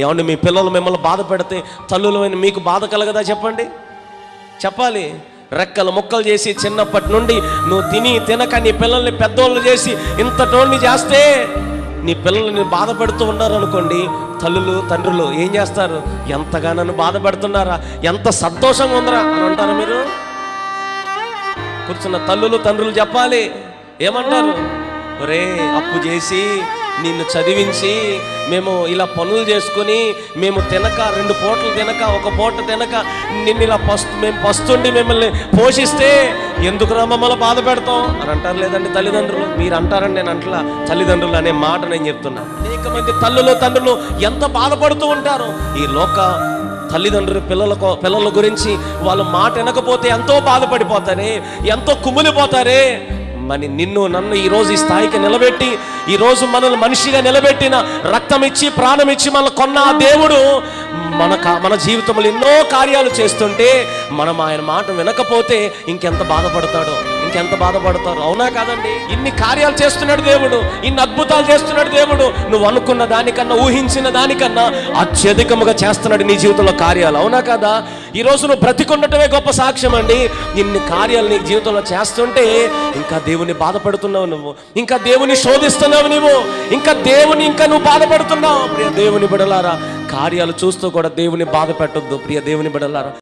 ఏమండి మీ పిల్లలు మిమ్మల్ని బాధ పెడితే తల్లులమైన మీకు బాధ కలగదా చెప్పండి? చెప్పాలి. రెక్కలు ముక్కలు చేసి చిన్నప్పటి నుండి నువ్వు తిని తినక నీ పిల్లల్ని పెద్దోళ్ళు చేసి ఇంత చేస్తే నీ పిల్లల్ని బాధ పెడుతూ ఉన్నారు అనుకోండి తల్లులు తండ్రులు ఏం చేస్తారు? ఎంతగా నన్ను బాధ పెడుతున్నారా? ఎంత సంతోషంగా ఉందరా అని అంటారు మీరు? కూర్చున్న తల్లులు తండ్రులు చెప్పాలి. ఏమంటారు? ఒరే అప్పు చేసి నిన్ను చదివించి మేము ఇలా పనులు చేసుకొని మేము తినక రెండు పూటలు తినక ఒక పూట తినక నిన్ను ఇలా పస్తు మేము పస్తుండి మిమ్మల్ని పోషిస్తే ఎందుకురా మమ్మల్ని బాధ పెడతాం అని అంటారు లేదండి తల్లిదండ్రులు. మీరు అంటారని నేను అంటలా తల్లిదండ్రులు అనే మాట నేను చెప్తున్నా. అనేక మంది తల్లులు తండ్రులు ఎంత బాధపడుతూ ఉంటారు ఈ లోక తల్లిదండ్రులు పిల్లలకు పిల్లల గురించి వాళ్ళు మాట వినకపోతే ఎంతో బాధపడిపోతారే ఎంతో కుమిలిపోతారే మరి నిన్ను నన్ను ఈరోజు ఈ స్థాయికి నిలబెట్టి ఈరోజు మనల్ని మనిషిగా నిలబెట్టిన రక్తం ఇచ్చి ప్రాణం ఇచ్చి మన కొన్న ఆ దేవుడు మన మన జీవితంలో ఎన్నో కార్యాలు చేస్తుంటే మనం ఆయన మాట వినకపోతే ఇంకెంత బాధపడతాడో. ఇంకెంత బాధపడతారు? అవునా కాదండి? ఇన్ని కార్యాలు చేస్తున్నాడు దేవుడు. ఇన్ని అద్భుతాలు చేస్తున్నాడు దేవుడు. నువ్వు అనుకున్న దానికన్నా ఊహించిన దానికన్నా అత్యధికముగా చేస్తున్నాడు నీ జీవితంలో కార్యాలు. అవునా కదా? ఈరోజు నువ్వు బ్రతికుండటమే గొప్ప సాక్ష్యం అండి. ఇన్ని కార్యాలు నీ జీవితంలో చేస్తుంటే ఇంకా దేవుని బాధపడుతున్నావు నువ్వు. ఇంకా దేవుని శోధిస్తున్నావు నువ్వు ఇంకా దేవుని ఇంకా నువ్వు బాధపడుతున్నావు. ప్రియ దేవుని బిడలారా కార్యాలు చూస్తూ కూడా దేవుని బాధ పెట్టొద్దు. ప్రియ దేవుని బిడలారా.